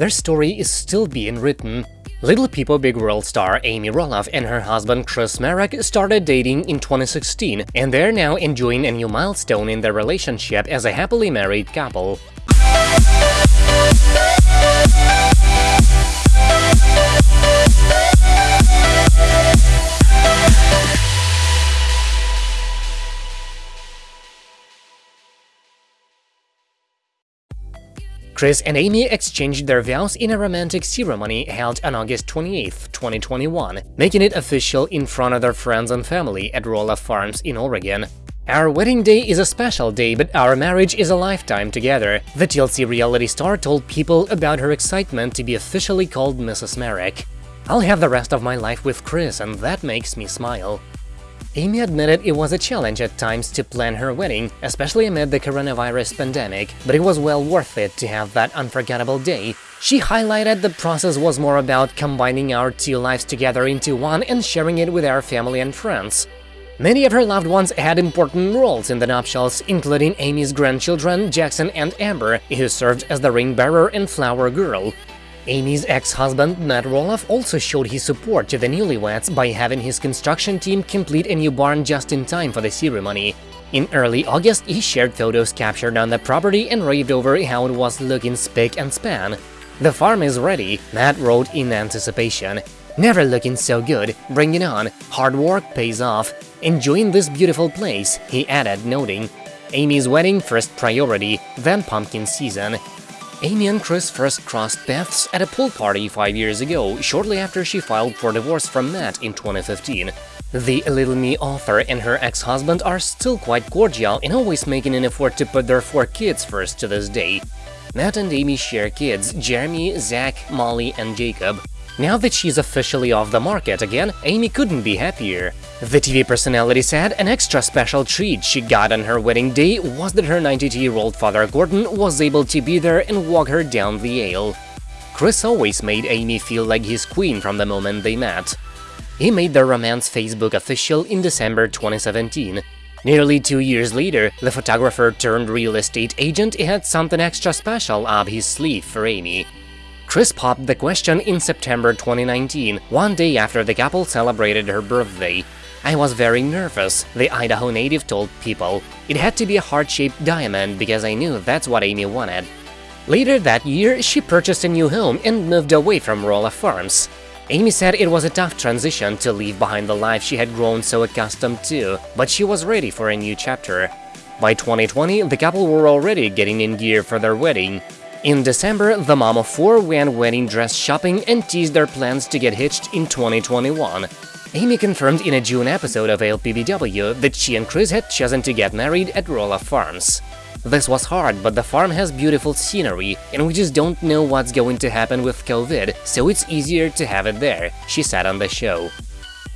their story is still being written. Little People Big World star Amy Roloff and her husband Chris Marek started dating in 2016, and they're now enjoying a new milestone in their relationship as a happily married couple. Chris and Amy exchanged their vows in a romantic ceremony held on August 28, 2021, making it official in front of their friends and family at Roloff Farms in Oregon. Our wedding day is a special day, but our marriage is a lifetime together, the TLC reality star told people about her excitement to be officially called Mrs. Marek. I'll have the rest of my life with Chris, and that makes me smile. Amy admitted it was a challenge at times to plan her wedding, especially amid the coronavirus pandemic, but it was well worth it to have that unforgettable day. She highlighted the process was more about combining our two lives together into one and sharing it with our family and friends. Many of her loved ones had important roles in the nuptials, including Amy's grandchildren Jackson and Amber, who served as the ring bearer and flower girl. Amy's ex-husband Matt Roloff also showed his support to the newlyweds by having his construction team complete a new barn just in time for the ceremony. In early August, he shared photos captured on the property and raved over how it was looking spick and span. The farm is ready, Matt wrote in anticipation. Never looking so good, bring it on, hard work pays off. Enjoying this beautiful place, he added, noting. Amy's wedding first priority, then pumpkin season. Amy and Chris first crossed paths at a pool party five years ago, shortly after she filed for divorce from Matt in 2015. The Little Me author and her ex-husband are still quite cordial and always making an effort to put their four kids first to this day. Matt and Amy share kids, Jeremy, Zach, Molly, and Jacob. Now that she's officially off the market again, Amy couldn't be happier. The TV personality said an extra special treat she got on her wedding day was that her 92-year-old father Gordon was able to be there and walk her down the aisle. Chris always made Amy feel like his queen from the moment they met. He made their romance Facebook official in December 2017. Nearly two years later, the photographer turned real estate agent had something extra special up his sleeve for Amy. Chris popped the question in September 2019, one day after the couple celebrated her birthday. I was very nervous, the Idaho native told People. It had to be a heart-shaped diamond because I knew that's what Amy wanted. Later that year, she purchased a new home and moved away from Roloff Farms. Amy said it was a tough transition to leave behind the life she had grown so accustomed to, but she was ready for a new chapter. By 2020, the couple were already getting in gear for their wedding. In December, the mom of four went wedding dress shopping and teased their plans to get hitched in 2021. Amy confirmed in a June episode of LPBW that she and Chris had chosen to get married at Roloff Farms. This was hard, but the farm has beautiful scenery, and we just don't know what's going to happen with COVID, so it's easier to have it there, she said on the show.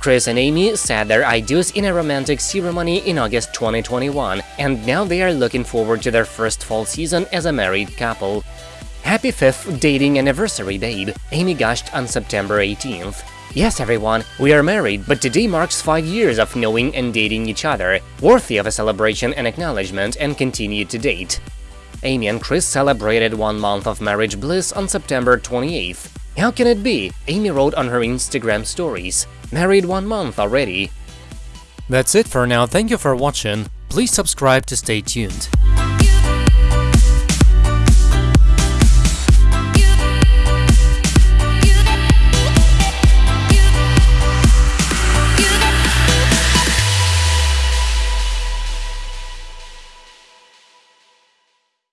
Chris and Amy said their ideas in a romantic ceremony in August 2021, and now they are looking forward to their first fall season as a married couple. Happy 5th dating anniversary, babe, Amy gushed on September 18th. Yes, everyone, we are married, but today marks 5 years of knowing and dating each other, worthy of a celebration and acknowledgement and continue to date. Amy and Chris celebrated one month of marriage bliss on September 28th. How can it be? Amy wrote on her Instagram stories. Married one month already. That's it for now, thank you for watching, please subscribe to stay tuned.